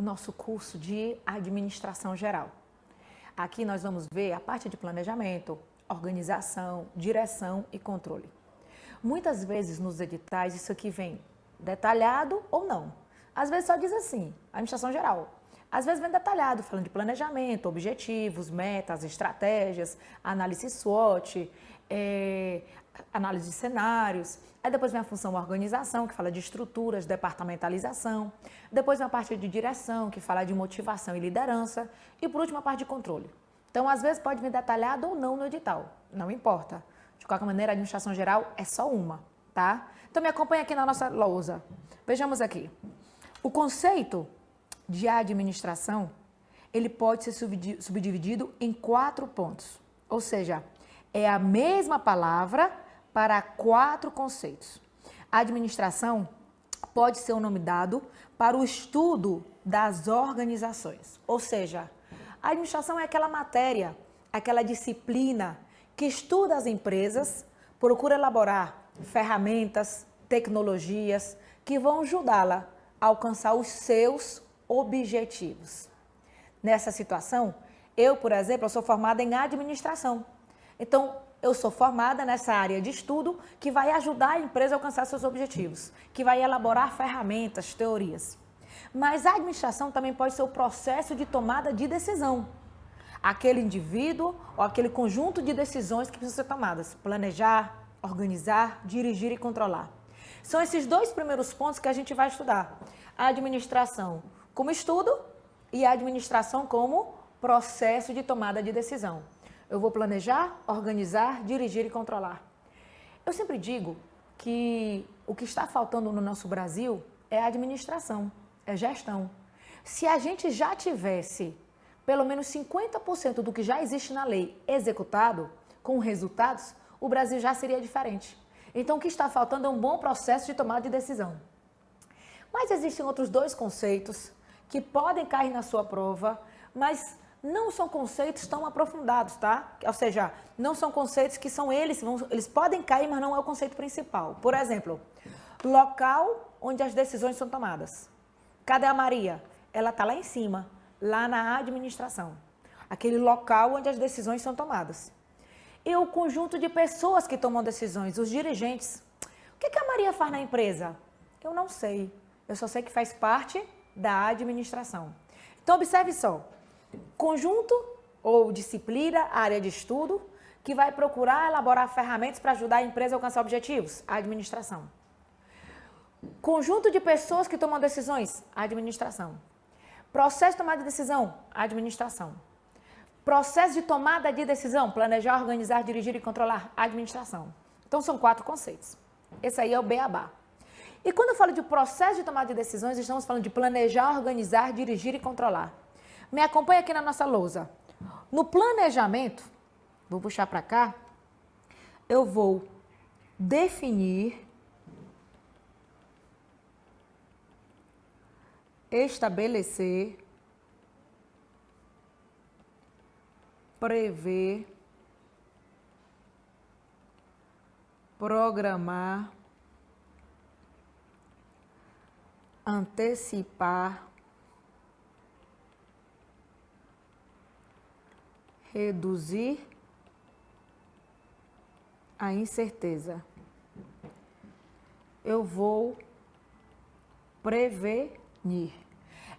o nosso curso de administração geral. Aqui nós vamos ver a parte de planejamento, organização, direção e controle. Muitas vezes nos editais isso aqui vem detalhado ou não. Às vezes só diz assim, administração geral. Às vezes vem detalhado, falando de planejamento, objetivos, metas, estratégias, análise SWOT, é, análise de cenários. Aí depois vem a função organização, que fala de estruturas, departamentalização. Depois vem a parte de direção, que fala de motivação e liderança. E por último, a parte de controle. Então, às vezes pode vir detalhado ou não no edital, não importa. De qualquer maneira, a administração geral é só uma, tá? Então, me acompanha aqui na nossa lousa. Vejamos aqui. O conceito de administração, ele pode ser subdividido em quatro pontos. Ou seja, é a mesma palavra para quatro conceitos. Administração pode ser um nome dado para o estudo das organizações. Ou seja, a administração é aquela matéria, aquela disciplina que estuda as empresas, procura elaborar ferramentas, tecnologias que vão ajudá-la a alcançar os seus objetivos. Nessa situação, eu, por exemplo, sou formada em administração. Então, eu sou formada nessa área de estudo que vai ajudar a empresa a alcançar seus objetivos, que vai elaborar ferramentas, teorias. Mas a administração também pode ser o processo de tomada de decisão. Aquele indivíduo ou aquele conjunto de decisões que precisam ser tomadas. Planejar, organizar, dirigir e controlar. São esses dois primeiros pontos que a gente vai estudar. A administração como estudo e a administração como processo de tomada de decisão. Eu vou planejar, organizar, dirigir e controlar. Eu sempre digo que o que está faltando no nosso Brasil é administração, é gestão. Se a gente já tivesse pelo menos 50% do que já existe na lei executado, com resultados, o Brasil já seria diferente. Então, o que está faltando é um bom processo de tomada de decisão. Mas existem outros dois conceitos que podem cair na sua prova, mas não são conceitos tão aprofundados, tá? Ou seja, não são conceitos que são eles, vão, eles podem cair, mas não é o conceito principal. Por exemplo, local onde as decisões são tomadas. Cadê a Maria? Ela está lá em cima, lá na administração. Aquele local onde as decisões são tomadas. E o conjunto de pessoas que tomam decisões, os dirigentes. O que, que a Maria faz na empresa? Eu não sei. Eu só sei que faz parte da administração. Então, observe só conjunto ou disciplina, área de estudo, que vai procurar elaborar ferramentas para ajudar a empresa a alcançar objetivos, a administração. Conjunto de pessoas que tomam decisões, a administração. Processo de tomada de decisão, a administração. Processo de tomada de decisão, planejar, organizar, dirigir e controlar, a administração. Então são quatro conceitos. Esse aí é o beabá. E quando eu falo de processo de tomada de decisões, estamos falando de planejar, organizar, dirigir e controlar. Me acompanha aqui na nossa lousa. No planejamento, vou puxar para cá, eu vou definir, estabelecer, prever, programar, antecipar, reduzir a incerteza. Eu vou prevenir.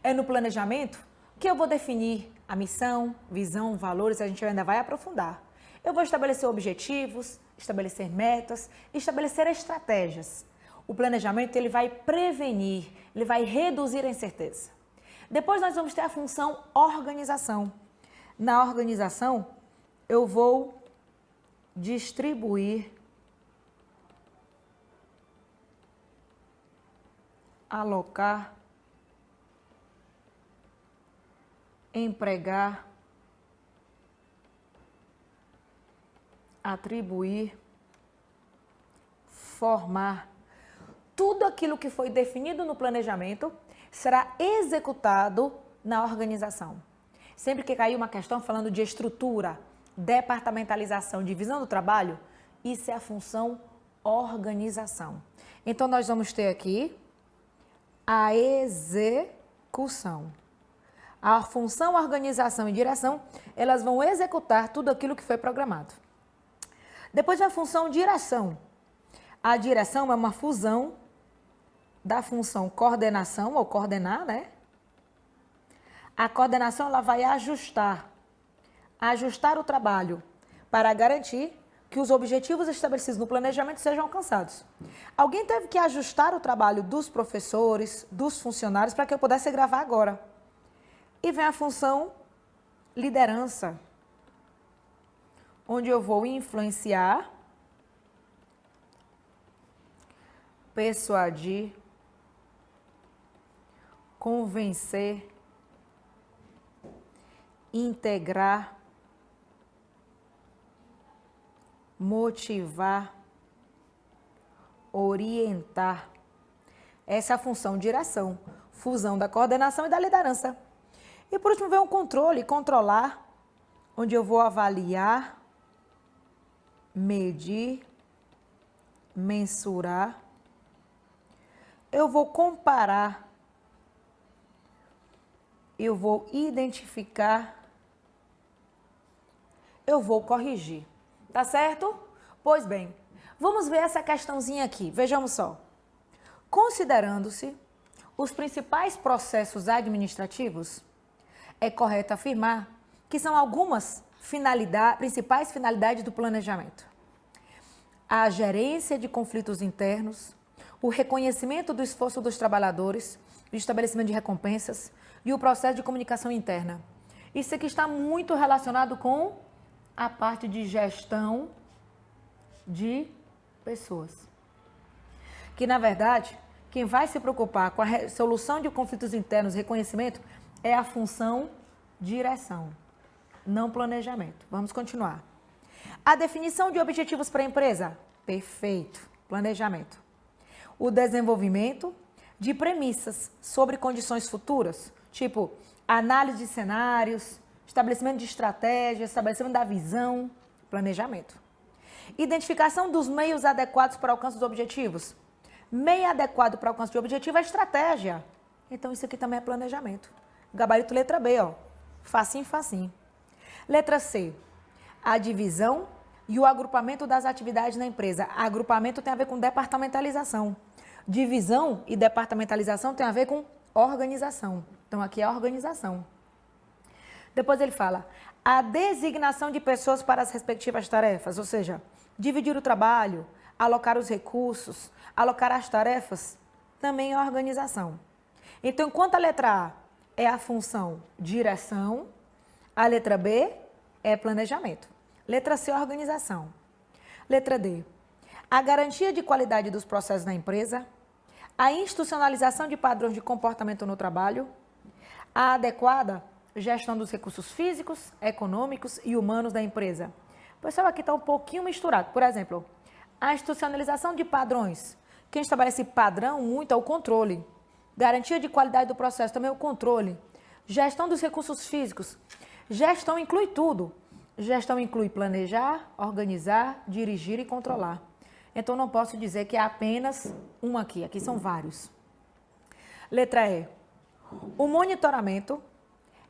É no planejamento que eu vou definir a missão, visão, valores, a gente ainda vai aprofundar. Eu vou estabelecer objetivos, estabelecer metas, estabelecer estratégias. O planejamento ele vai prevenir, ele vai reduzir a incerteza. Depois nós vamos ter a função organização na organização, eu vou distribuir, alocar, empregar, atribuir, formar. Tudo aquilo que foi definido no planejamento será executado na organização. Sempre que cair uma questão falando de estrutura, departamentalização, divisão do trabalho, isso é a função organização. Então, nós vamos ter aqui a execução. a função, organização e direção, elas vão executar tudo aquilo que foi programado. Depois vem a função direção. A direção é uma fusão da função coordenação ou coordenar, né? A coordenação ela vai ajustar, ajustar o trabalho para garantir que os objetivos estabelecidos no planejamento sejam alcançados. Alguém teve que ajustar o trabalho dos professores, dos funcionários, para que eu pudesse gravar agora. E vem a função liderança, onde eu vou influenciar, persuadir, convencer, integrar, motivar, orientar. Essa é a função direção, fusão da coordenação e da liderança. E por último vem o controle, controlar, onde eu vou avaliar, medir, mensurar. Eu vou comparar, eu vou identificar, eu vou corrigir. Tá certo? Pois bem, vamos ver essa questãozinha aqui. Vejamos só. Considerando-se os principais processos administrativos, é correto afirmar que são algumas finalidade, principais finalidades do planejamento. A gerência de conflitos internos, o reconhecimento do esforço dos trabalhadores, o estabelecimento de recompensas e o processo de comunicação interna. Isso aqui está muito relacionado com a parte de gestão de pessoas. Que, na verdade, quem vai se preocupar com a resolução de conflitos internos, reconhecimento, é a função direção, não planejamento. Vamos continuar. A definição de objetivos para a empresa? Perfeito. Planejamento. O desenvolvimento de premissas sobre condições futuras, tipo análise de cenários, estabelecimento de estratégia, estabelecimento da visão, planejamento. Identificação dos meios adequados para o alcance dos objetivos. Meio adequado para o alcance de objetivo é estratégia. Então, isso aqui também é planejamento. Gabarito letra B, ó. Facinho, facinho. Letra C. A divisão e o agrupamento das atividades na empresa. Agrupamento tem a ver com departamentalização. Divisão e departamentalização tem a ver com organização. Então, aqui é organização. Depois ele fala a designação de pessoas para as respectivas tarefas, ou seja, dividir o trabalho, alocar os recursos, alocar as tarefas, também é organização. Então, enquanto a letra A é a função direção, a letra B é planejamento. Letra C, organização. Letra D, a garantia de qualidade dos processos na empresa, a institucionalização de padrões de comportamento no trabalho, a adequada gestão dos recursos físicos, econômicos e humanos da empresa. Pessoal aqui está um pouquinho misturado. Por exemplo, a institucionalização de padrões. Quem estabelece padrão muito é o controle. Garantia de qualidade do processo também é o controle. Gestão dos recursos físicos. Gestão inclui tudo. Gestão inclui planejar, organizar, dirigir e controlar. Então não posso dizer que é apenas um aqui, aqui são vários. Letra E. O monitoramento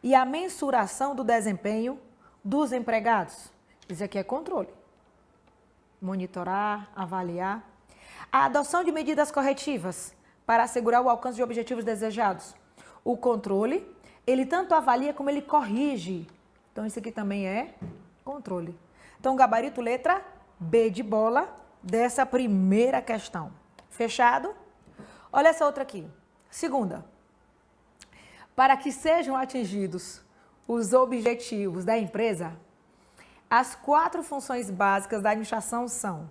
e a mensuração do desempenho dos empregados. Isso aqui é controle. Monitorar, avaliar. A adoção de medidas corretivas para assegurar o alcance de objetivos desejados. O controle, ele tanto avalia como ele corrige. Então, isso aqui também é controle. Então, gabarito letra B de bola dessa primeira questão. Fechado? Olha essa outra aqui. Segunda para que sejam atingidos os objetivos da empresa, as quatro funções básicas da administração são.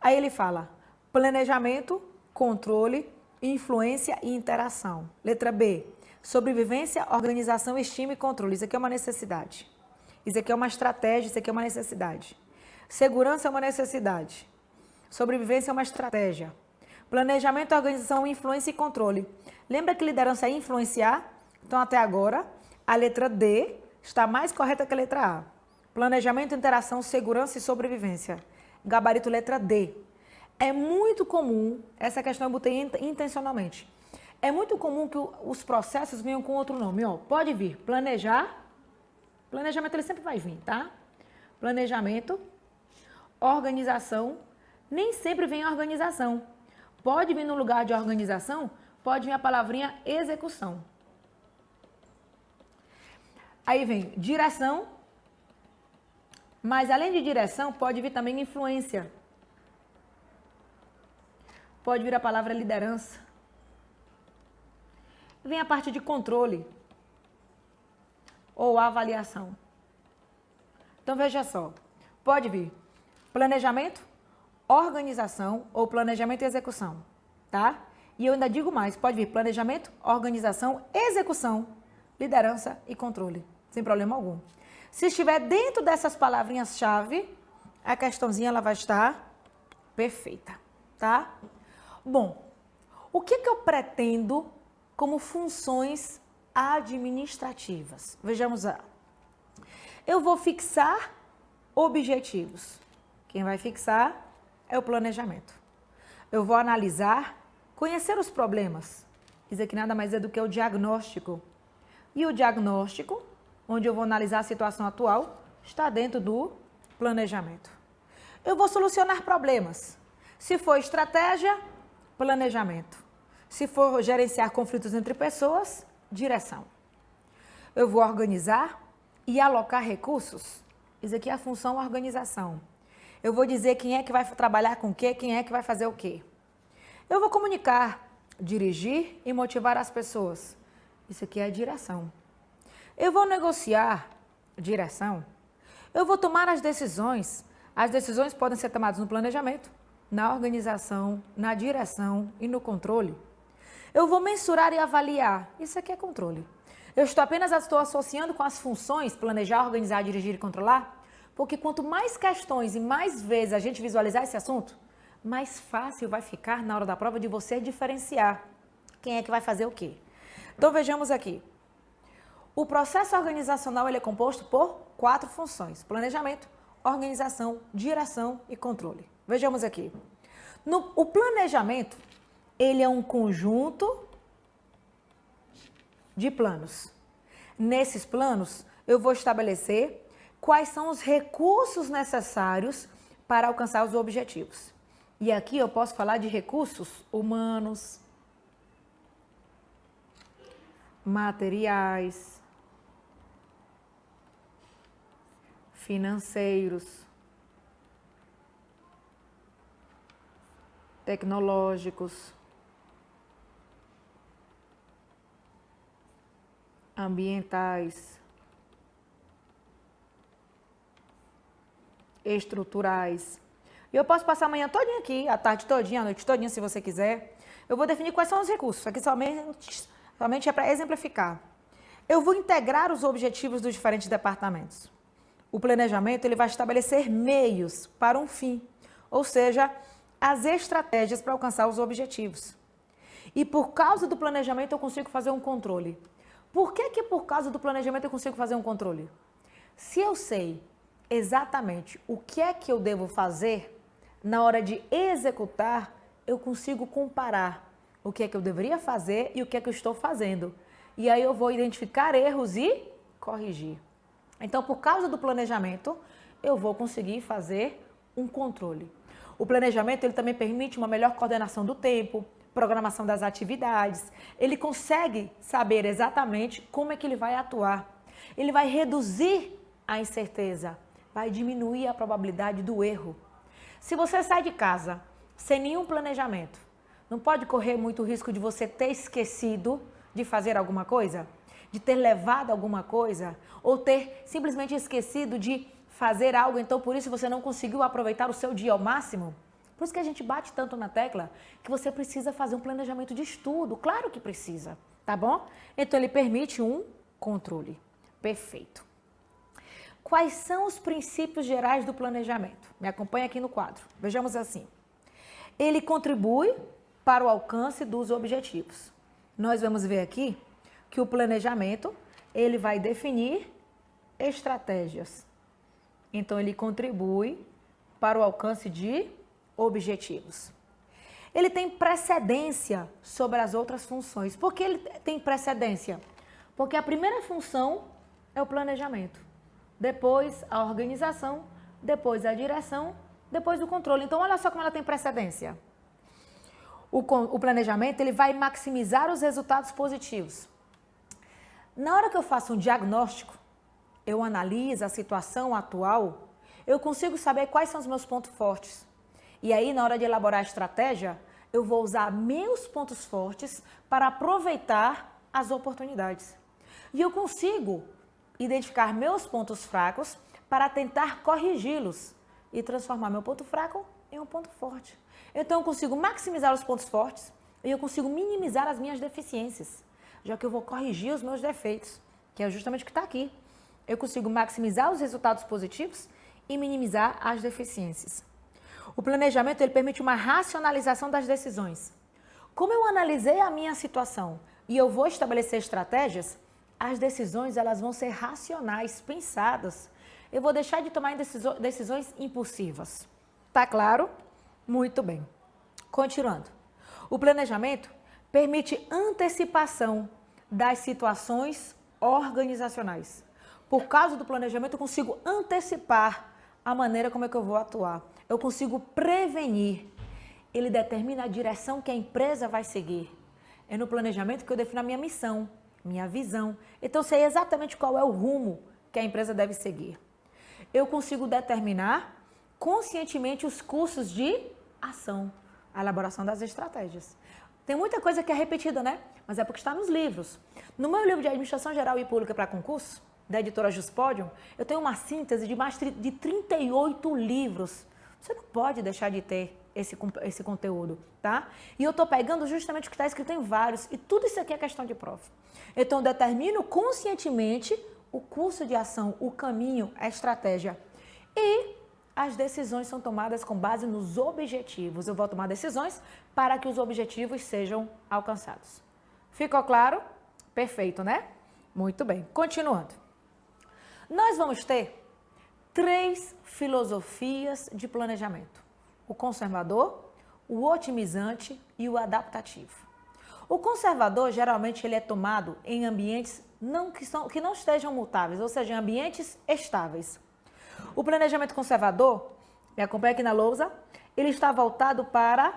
Aí ele fala planejamento, controle, influência e interação. Letra B, sobrevivência, organização, estima e controle. Isso aqui é uma necessidade. Isso aqui é uma estratégia, isso aqui é uma necessidade. Segurança é uma necessidade. Sobrevivência é uma estratégia. Planejamento, organização, influência e controle. Lembra que liderança é influenciar? Então, até agora, a letra D está mais correta que a letra A. Planejamento, interação, segurança e sobrevivência. Gabarito letra D. É muito comum, essa questão eu botei intencionalmente, É muito comum que os processos venham com outro nome. Ó, pode vir planejar. Planejamento ele sempre vai vir, tá? Planejamento, organização. Nem sempre vem organização. Pode vir no lugar de organização, pode vir a palavrinha execução. Aí vem direção, mas além de direção, pode vir também influência. Pode vir a palavra liderança. Vem a parte de controle ou avaliação. Então veja só, pode vir planejamento, organização ou planejamento e execução, tá? E eu ainda digo mais, pode vir planejamento, organização, execução, liderança e controle, sem problema algum. Se estiver dentro dessas palavrinhas-chave, a questãozinha ela vai estar perfeita, tá? Bom, o que, que eu pretendo como funções administrativas? Vejamos lá. Eu vou fixar objetivos. Quem vai fixar é o planejamento. Eu vou analisar, conhecer os problemas. Isso aqui nada mais é do que o diagnóstico. E o diagnóstico, onde eu vou analisar a situação atual, está dentro do planejamento. Eu vou solucionar problemas. Se for estratégia, planejamento. Se for gerenciar conflitos entre pessoas, direção. Eu vou organizar e alocar recursos. Isso aqui é a função organização. Eu vou dizer quem é que vai trabalhar com o quê, quem é que vai fazer o quê. Eu vou comunicar, dirigir e motivar as pessoas. Isso aqui é a direção. Eu vou negociar, direção. Eu vou tomar as decisões. As decisões podem ser tomadas no planejamento, na organização, na direção e no controle. Eu vou mensurar e avaliar. Isso aqui é controle. Eu estou apenas estou associando com as funções planejar, organizar, dirigir e controlar porque quanto mais questões e mais vezes a gente visualizar esse assunto, mais fácil vai ficar na hora da prova de você diferenciar quem é que vai fazer o quê. Então vejamos aqui. O processo organizacional é composto por quatro funções: planejamento, organização, direção e controle. Vejamos aqui. No, o planejamento ele é um conjunto de planos. Nesses planos, eu vou estabelecer quais são os recursos necessários para alcançar os objetivos. E aqui eu posso falar de recursos humanos, materiais, financeiros, tecnológicos, ambientais, estruturais. E eu posso passar a manhã todinha aqui, a tarde todinha, a noite todinha, se você quiser. Eu vou definir quais são os recursos. Aqui somente, somente é para exemplificar. Eu vou integrar os objetivos dos diferentes departamentos. O planejamento ele vai estabelecer meios para um fim, ou seja, as estratégias para alcançar os objetivos. E por causa do planejamento eu consigo fazer um controle. Por que que por causa do planejamento eu consigo fazer um controle? Se eu sei exatamente o que é que eu devo fazer, na hora de executar, eu consigo comparar o que é que eu deveria fazer e o que é que eu estou fazendo. E aí eu vou identificar erros e corrigir. Então, por causa do planejamento, eu vou conseguir fazer um controle. O planejamento ele também permite uma melhor coordenação do tempo, programação das atividades. Ele consegue saber exatamente como é que ele vai atuar. Ele vai reduzir a incerteza vai diminuir a probabilidade do erro. Se você sai de casa sem nenhum planejamento, não pode correr muito risco de você ter esquecido de fazer alguma coisa? De ter levado alguma coisa? Ou ter simplesmente esquecido de fazer algo, então por isso você não conseguiu aproveitar o seu dia ao máximo? Por isso que a gente bate tanto na tecla que você precisa fazer um planejamento de estudo. Claro que precisa, tá bom? Então ele permite um controle. Perfeito. Quais são os princípios gerais do planejamento? Me acompanha aqui no quadro. Vejamos assim. Ele contribui para o alcance dos objetivos. Nós vamos ver aqui que o planejamento, ele vai definir estratégias. Então ele contribui para o alcance de objetivos. ele tem precedência sobre as outras funções. Por que ele tem precedência? Porque a primeira função é o planejamento, depois a organização, depois a direção, depois o controle. Então, olha só como ela tem precedência. O, o planejamento ele vai maximizar os resultados positivos. Na hora que eu faço um diagnóstico, eu analiso a situação atual, eu consigo saber quais são os meus pontos fortes. E aí, na hora de elaborar a estratégia, eu vou usar meus pontos fortes para aproveitar as oportunidades. E eu consigo identificar meus pontos fracos para tentar corrigi-los e transformar meu ponto fraco em um ponto forte. Então eu consigo maximizar os pontos fortes e eu consigo minimizar as minhas deficiências, já que eu vou corrigir os meus defeitos, que é justamente o que está aqui. Eu consigo maximizar os resultados positivos e minimizar as deficiências. O planejamento ele permite uma racionalização das decisões. Como eu analisei a minha situação e eu vou estabelecer estratégias, as decisões elas vão ser racionais, pensadas. Eu vou deixar de tomar decisões impulsivas. Tá claro? Muito bem. Continuando. O planejamento permite antecipação das situações organizacionais. Por causa do planejamento, eu consigo antecipar a maneira como é que eu vou atuar. Eu consigo prevenir. Ele determina a direção que a empresa vai seguir. É no planejamento que eu defino a minha missão, minha visão. Então, sei exatamente qual é o rumo que a empresa deve seguir. Eu consigo determinar conscientemente os cursos de ação, a elaboração das estratégias. Tem muita coisa que é repetida, né? Mas é porque está nos livros. No meu livro de Administração Geral e Pública para Concurso, da editora Juspodium, eu tenho uma síntese de mais de 38 livros. Você não pode deixar de ter esse, esse conteúdo, tá? E eu estou pegando justamente o que está escrito em vários, e tudo isso aqui é questão de prova. Então, determino conscientemente o curso de ação, o caminho, a estratégia. E as decisões são tomadas com base nos objetivos. Eu vou tomar decisões para que os objetivos sejam alcançados. Ficou claro? Perfeito, né? Muito bem. Continuando. Nós vamos ter três filosofias de planejamento: o conservador, o otimizante e o adaptativo. O conservador geralmente ele é tomado em ambientes não, que, são, que não estejam mutáveis, ou seja, em ambientes estáveis. O planejamento conservador, me acompanha aqui na lousa, ele está voltado para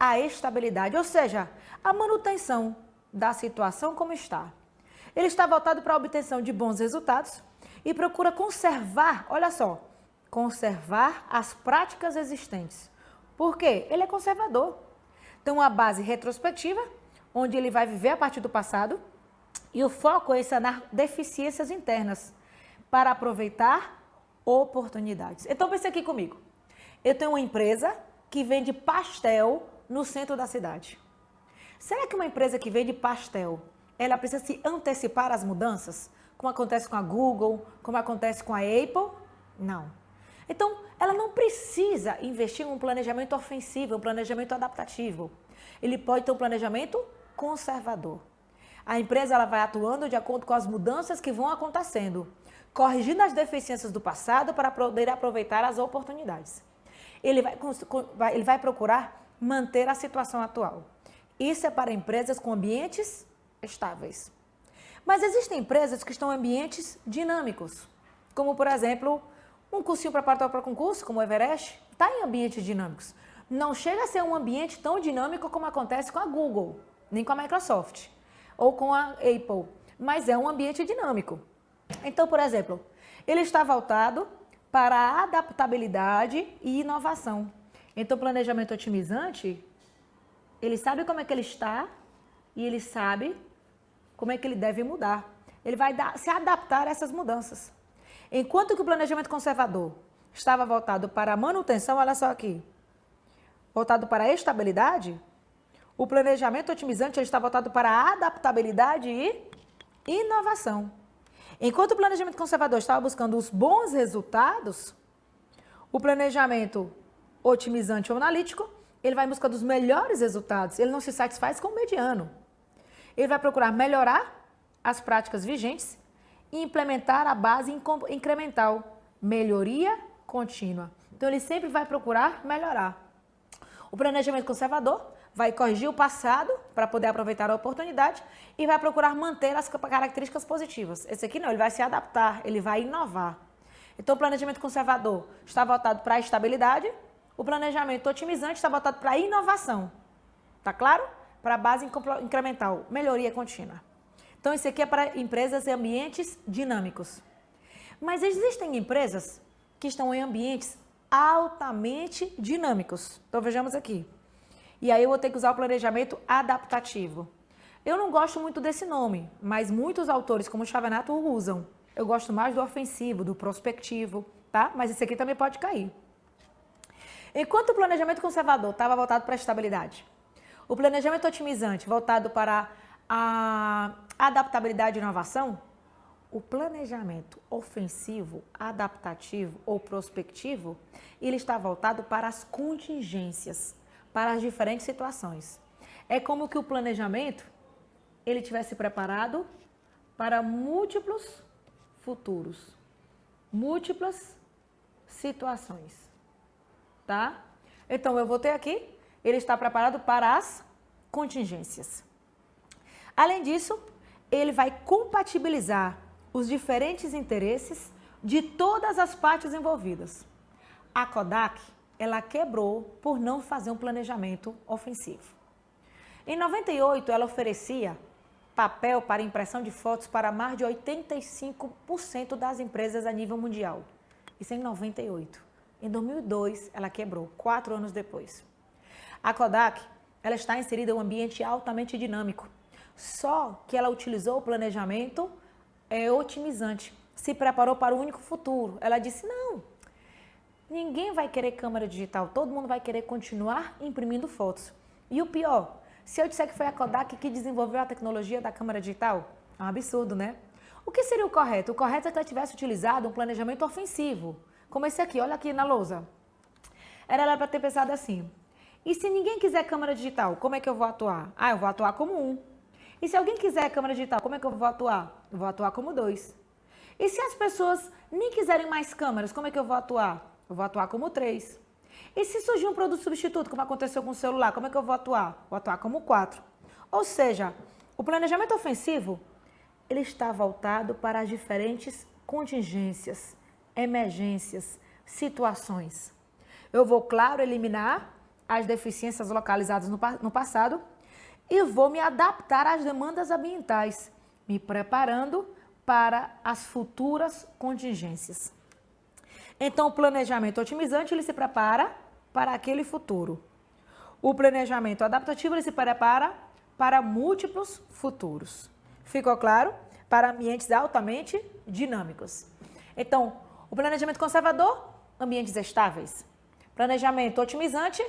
a estabilidade, ou seja, a manutenção da situação como está. Ele está voltado para a obtenção de bons resultados e procura conservar, olha só, conservar as práticas existentes. Por quê? Ele é conservador. Tem uma base retrospectiva, onde ele vai viver a partir do passado, e o foco é sanar deficiências internas para aproveitar oportunidades. Então pense aqui comigo. Eu tenho uma empresa que vende pastel no centro da cidade. Será que uma empresa que vende pastel, ela precisa se antecipar às mudanças? como acontece com a Google, como acontece com a Apple? Não. Então, ela não precisa investir em um planejamento ofensivo, um planejamento adaptativo. Ele pode ter um planejamento conservador. A empresa ela vai atuando de acordo com as mudanças que vão acontecendo, corrigindo as deficiências do passado para poder aproveitar as oportunidades. Ele vai, ele vai procurar manter a situação atual. Isso é para empresas com ambientes estáveis. Mas existem empresas que estão em ambientes dinâmicos, como por exemplo, um cursinho preparatório para concurso, como o Everest, está em ambientes dinâmicos. Não chega a ser um ambiente tão dinâmico como acontece com a Google, nem com a Microsoft, ou com a Apple, mas é um ambiente dinâmico. Então, por exemplo, ele está voltado para adaptabilidade e inovação. Então, planejamento otimizante, ele sabe como é que ele está e ele sabe como é que ele deve mudar. Ele vai dar, se adaptar a essas mudanças. Enquanto que o planejamento conservador estava voltado para manutenção, olha só aqui, voltado para estabilidade, o planejamento otimizante está voltado para adaptabilidade e inovação. Enquanto o planejamento conservador estava buscando os bons resultados, o planejamento otimizante ou analítico, ele vai em busca dos melhores resultados, ele não se satisfaz com o mediano. Ele vai procurar melhorar as práticas vigentes e implementar a base incremental, melhoria contínua. Então, ele sempre vai procurar melhorar. O planejamento conservador vai corrigir o passado para poder aproveitar a oportunidade e vai procurar manter as características positivas. Esse aqui não, ele vai se adaptar, ele vai inovar. Então, o planejamento conservador está voltado para a estabilidade, o planejamento otimizante está voltado para a inovação. Tá claro? Para a base incremental, melhoria contínua. Então, esse aqui é para empresas e ambientes dinâmicos. Mas existem empresas que estão em ambientes altamente dinâmicos. Então, vejamos aqui. E aí eu vou ter que usar o planejamento adaptativo. Eu não gosto muito desse nome, mas muitos autores, como Chavanato, o usam. Eu gosto mais do ofensivo, do prospectivo, tá? Mas esse aqui também pode cair. Enquanto o planejamento conservador estava voltado para a estabilidade, o planejamento otimizante voltado para a adaptabilidade e inovação, o planejamento ofensivo, adaptativo ou prospectivo, ele está voltado para as contingências, para as diferentes situações. É como que o planejamento ele tivesse preparado para múltiplos futuros, múltiplas situações, tá? Então eu vou ter aqui, ele está preparado para as contingências. Além disso, ele vai compatibilizar os diferentes interesses de todas as partes envolvidas. A Kodak, ela quebrou por não fazer um planejamento ofensivo. Em 98, ela oferecia papel para impressão de fotos para mais de 85% das empresas a nível mundial. Isso em 98. Em 2002, ela quebrou, quatro anos depois. A Kodak, ela está inserida em um ambiente altamente dinâmico. Só que ela utilizou o planejamento é, otimizante, se preparou para o único futuro. Ela disse, não, ninguém vai querer câmera digital, todo mundo vai querer continuar imprimindo fotos. E o pior, se eu disser que foi a Kodak que desenvolveu a tecnologia da câmera digital, é um absurdo, né? O que seria o correto? O correto é que ela tivesse utilizado um planejamento ofensivo, como esse aqui, olha aqui na lousa. Era para ter pensado assim, e se ninguém quiser câmera digital, como é que eu vou atuar? Ah, eu vou atuar como um. E se alguém quiser câmera digital, como é que eu vou atuar? Eu vou atuar como dois. E se as pessoas nem quiserem mais câmeras, como é que eu vou atuar? Eu vou atuar como três. E se surgir um produto substituto, como aconteceu com o celular, como é que eu vou atuar? Vou atuar como quatro. Ou seja, o planejamento ofensivo, ele está voltado para as diferentes contingências, emergências, situações. Eu vou, claro, eliminar as deficiências localizadas no, no passado e vou me adaptar às demandas ambientais, me preparando para as futuras contingências. Então, o planejamento otimizante, ele se prepara para aquele futuro. O planejamento adaptativo ele se prepara para múltiplos futuros. Ficou claro? Para ambientes altamente dinâmicos. Então, o planejamento conservador, ambientes estáveis. Planejamento otimizante,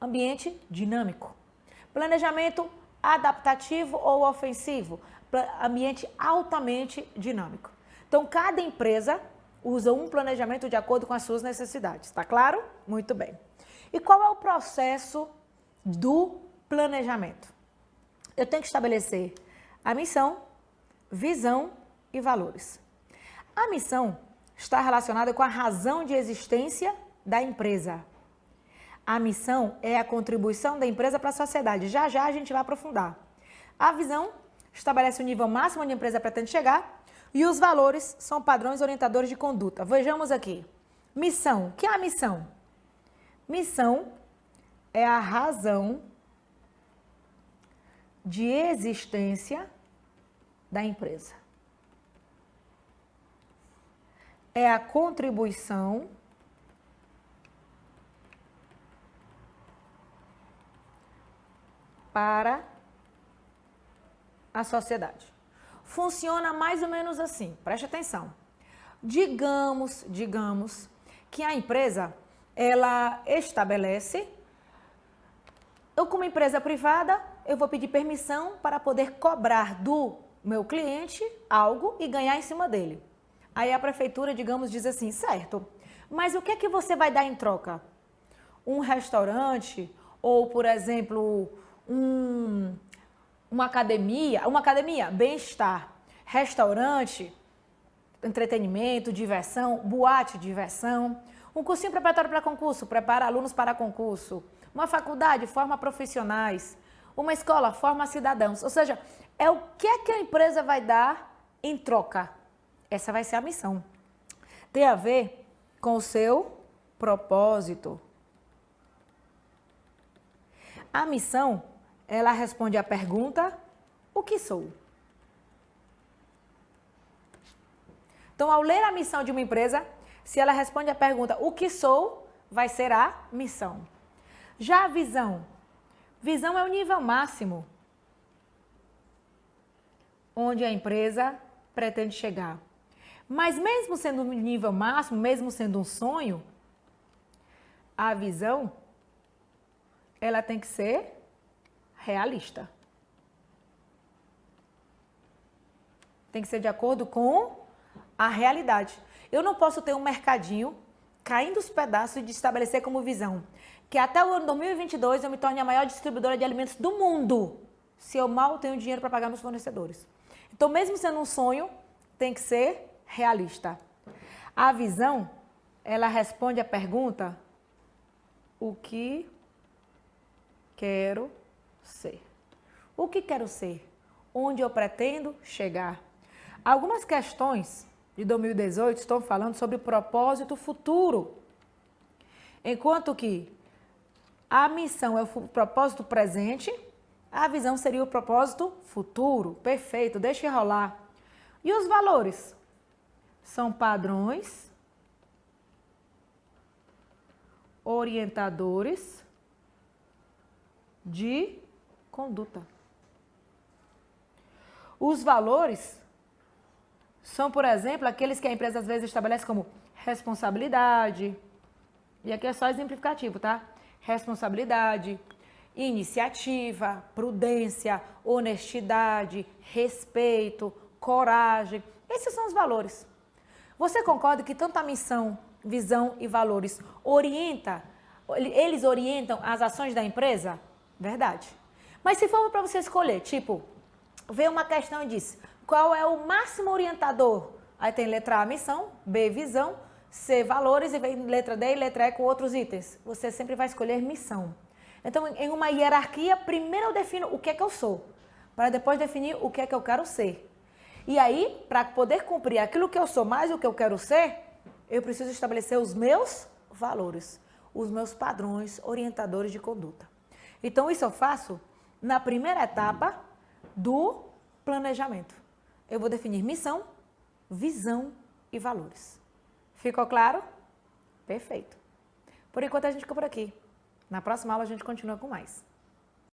ambiente dinâmico. Planejamento adaptativo ou ofensivo, ambiente altamente dinâmico. Então, cada empresa usa um planejamento de acordo com as suas necessidades, tá claro? Muito bem. E qual é o processo do planejamento? Eu tenho que estabelecer a missão, visão e valores. A missão está relacionada com a razão de existência da empresa. A missão é a contribuição da empresa para a sociedade. Já já a gente vai aprofundar. A visão estabelece o nível máximo onde a empresa pretende chegar e os valores são padrões orientadores de conduta. Vejamos aqui. Missão. O que é a missão? Missão é a razão de existência da empresa. É a contribuição para a sociedade. Funciona mais ou menos assim, preste atenção. Digamos, digamos que a empresa ela estabelece, eu como empresa privada, eu vou pedir permissão para poder cobrar do meu cliente algo e ganhar em cima dele. Aí a prefeitura, digamos, diz assim, certo, mas o que é que você vai dar em troca? Um restaurante ou, por exemplo, um, uma academia, uma academia, bem-estar, restaurante, entretenimento, diversão, boate, diversão, Um cursinho preparatório para concurso, prepara alunos para concurso. Uma faculdade forma profissionais. Uma escola forma cidadãos. Ou seja, é o que é que a empresa vai dar em troca. Essa vai ser a missão. Tem a ver com o seu propósito. A missão, ela responde à pergunta: o que sou? Então, ao ler a missão de uma empresa, se ela responde à pergunta o que sou, vai ser a missão. Já a visão. Visão é o nível máximo onde a empresa pretende chegar. Mas mesmo sendo um nível máximo, mesmo sendo um sonho, a visão ela tem que ser realista. Tem que ser de acordo com a realidade. Eu não posso ter um mercadinho caindo os pedaços de estabelecer como visão que até o ano 2022 eu me torne a maior distribuidora de alimentos do mundo, se eu mal tenho dinheiro para pagar meus fornecedores. Então, mesmo sendo um sonho, tem que ser realista. A visão, ela responde a pergunta: o que quero ser? O que quero ser? Onde eu pretendo chegar? Algumas questões de 2018 estão falando sobre propósito futuro. Enquanto que a missão é o propósito presente, a visão seria o propósito futuro. Perfeito, deixa rolar. E os valores? São padrões, orientadores de conduta. Os valores são, por exemplo, aqueles que a empresa às vezes estabelece como responsabilidade. E aqui é só exemplificativo, tá? Responsabilidade, iniciativa, prudência, honestidade, respeito, coragem. Esses são os valores. Você concorda que tanto a missão, visão e valores orienta, eles orientam as ações da empresa? Verdade. Mas se for para você escolher, tipo, vê uma questão e diz, qual é o máximo orientador? Aí tem letra A, missão, B, visão, C, valores e vem letra D e letra E com outros itens. Você sempre vai escolher missão. Então, em uma hierarquia, primeiro eu defino o que é que eu sou, para depois definir o que é que eu quero ser. E aí, para poder cumprir aquilo que eu sou mais o que eu quero ser, eu preciso estabelecer os meus valores, os meus padrões orientadores de conduta. Então, isso eu faço na primeira etapa do planejamento eu vou definir missão, visão e valores. Ficou claro? Perfeito. Por enquanto a gente fica por aqui. Na próxima aula a gente continua com mais.